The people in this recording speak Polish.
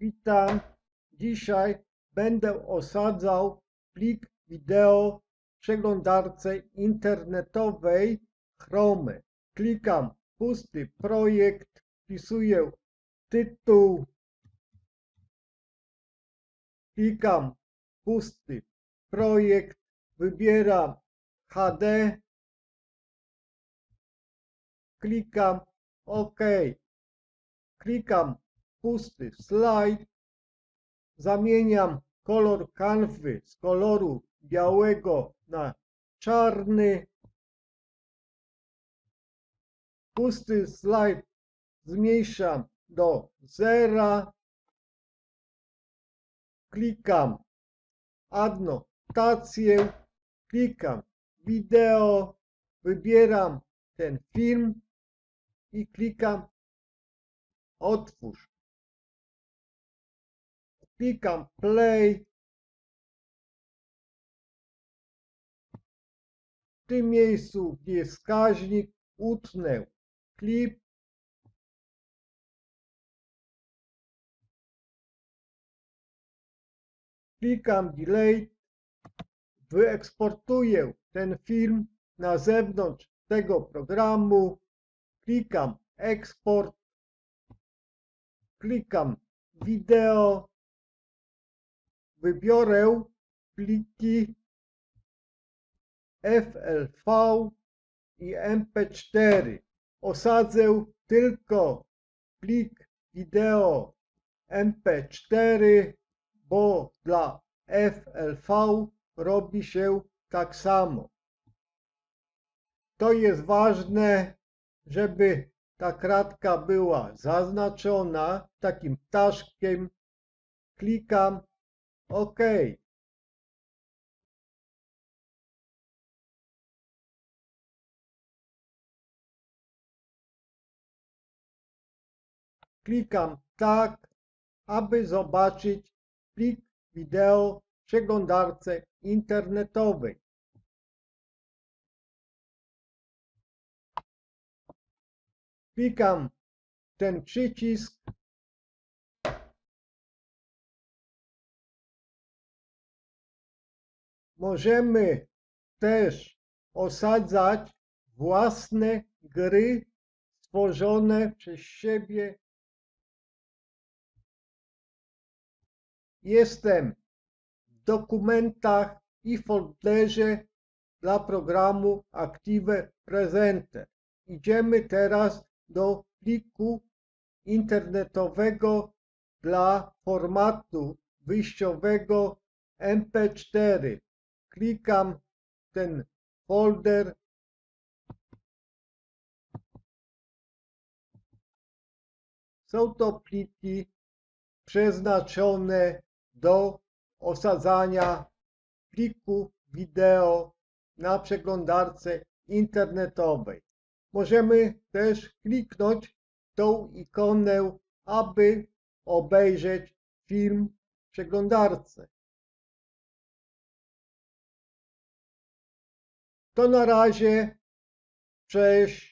Witam. Dzisiaj będę osadzał plik wideo w przeglądarce internetowej Chrome. Klikam pusty projekt, wpisuję tytuł, klikam pusty projekt, wybieram HD, klikam OK, klikam pusty slajd, zamieniam kolor kanwy z koloru białego na czarny, pusty slajd zmniejszam do zera, klikam adnotację, klikam wideo, wybieram ten film i klikam otwórz. Klikam play. W tym miejscu, gdzie jest wskaźnik, utnę klip. Klikam delete. Wyeksportuję ten film na zewnątrz tego programu. Klikam eksport. Klikam wideo. Wybiorę pliki FLV i MP4. Osadzę tylko plik wideo MP4, bo dla FLV robi się tak samo. To jest ważne, żeby ta kratka była zaznaczona takim ptaszkiem. Klikam OK. Klikam tak, aby zobaczyć plik wideo w przeglądarce internetowej. Klikam ten przycisk. Możemy też osadzać własne gry stworzone przez siebie. Jestem w dokumentach i folderze dla programu Active Presenter. Idziemy teraz do pliku internetowego dla formatu wyjściowego MP4. Klikam ten folder. Są to pliki przeznaczone do osadzania pliku wideo na przeglądarce internetowej. Możemy też kliknąć tą ikonę, aby obejrzeć film w przeglądarce. To na razie. Cześć.